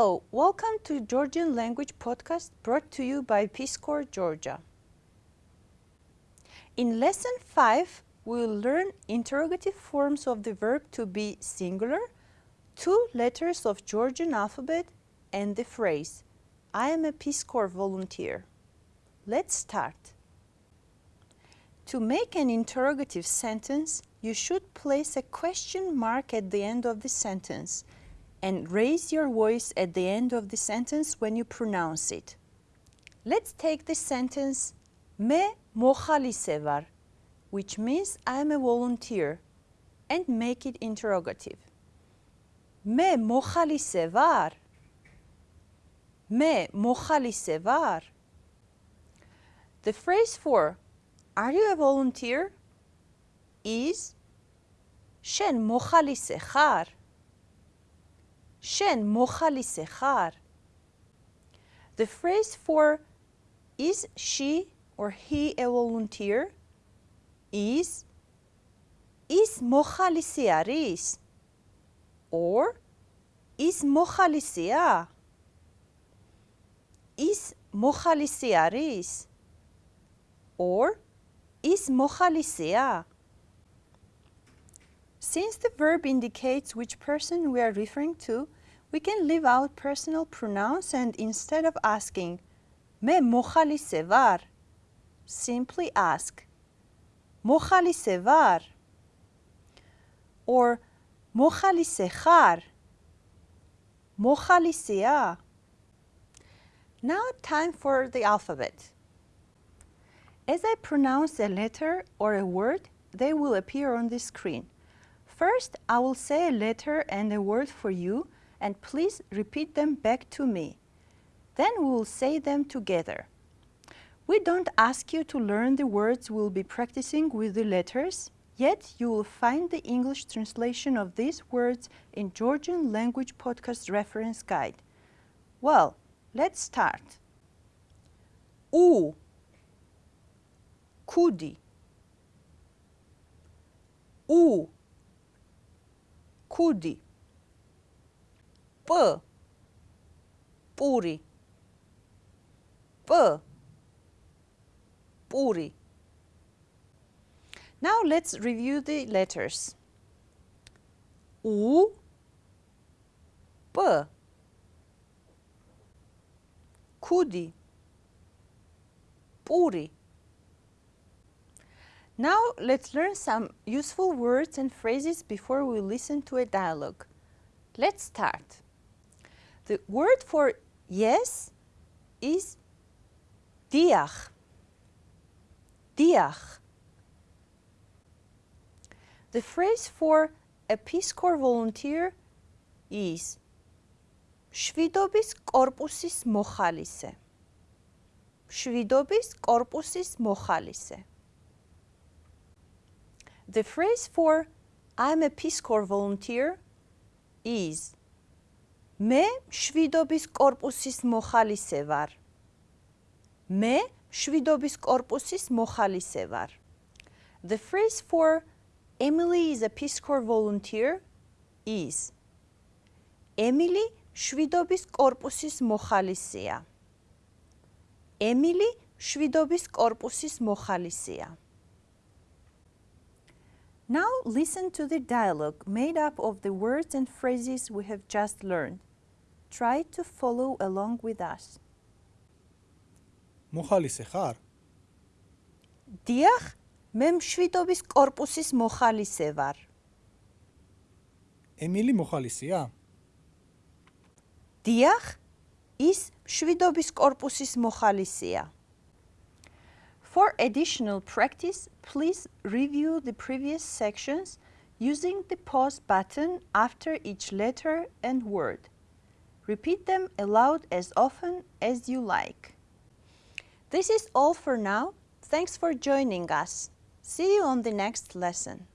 Hello, welcome to Georgian Language Podcast brought to you by Peace Corps Georgia. In lesson 5, we will learn interrogative forms of the verb to be singular, two letters of Georgian alphabet, and the phrase, I am a Peace Corps volunteer. Let's start. To make an interrogative sentence, you should place a question mark at the end of the sentence and raise your voice at the end of the sentence when you pronounce it. Let's take this sentence Me mohali var, which means I am a volunteer, and make it interrogative. Me mohali var. Me mohali var. The phrase for are you a volunteer is Shen mohali sehar. შენ მოხალისე ხარ? The phrase for is she or he a volunteer is is მოხალისი არის? or is მოხალისია? is მოხალისი არის? or is მოხალისია? Since the verb indicates which person we are referring to, we can leave out personal pronouns and instead of asking me mokhalisე var, simply ask mokhalisე var or mokhalisე ხარ, მოხალისეა. Now time for the alphabet. As I pronounce a letter or a word, they will appear on the screen. First, I will say a letter and a word for you and please repeat them back to me. Then we will say them together. We don't ask you to learn the words we'll be practicing with the letters, yet you will find the English translation of these words in Georgian Language Podcast Reference Guide. Well, let's start. U, kudi. U, kudi, p, puri, p, puri. Now let's review the letters. U, p, kudi, puri. now let's learn some useful words and phrases before we listen to a dialogue. Let's start. The word for yes is diach. Diach. The phrase for a Peace Corps volunteer is შვიდობის კორპუსის მოხალისე. შვიდობის კორპუსის მოხალისე. The phrase for I'm a Peace Corps volunteer is მე შვიდობის კორპუსის მოხალისე ვარ. მე შვიდობის კორპუსის მოხალისე ვარ. The phrase for Emily is a Peace Corps volunteer is ემილი შვიდობის კორპუსის მოხალისეა. ემილი შვიდობის კორპუსის მოხალისეა. Now listen to the dialogue made up of the words and phrases we have just learned. Try to follow along with us. მოხალისე ხარ? დიახ, მე მშვიდობის კორპუსის მოხალისე ვარ. ემილი მოხალისეა? დიახ, ის მშვიდობის კორპუსის მოხალისეა. For additional practice, please review the previous sections using the pause button after each letter and word. Repeat them aloud as often as you like. This is all for now. Thanks for joining us. See you on the next lesson.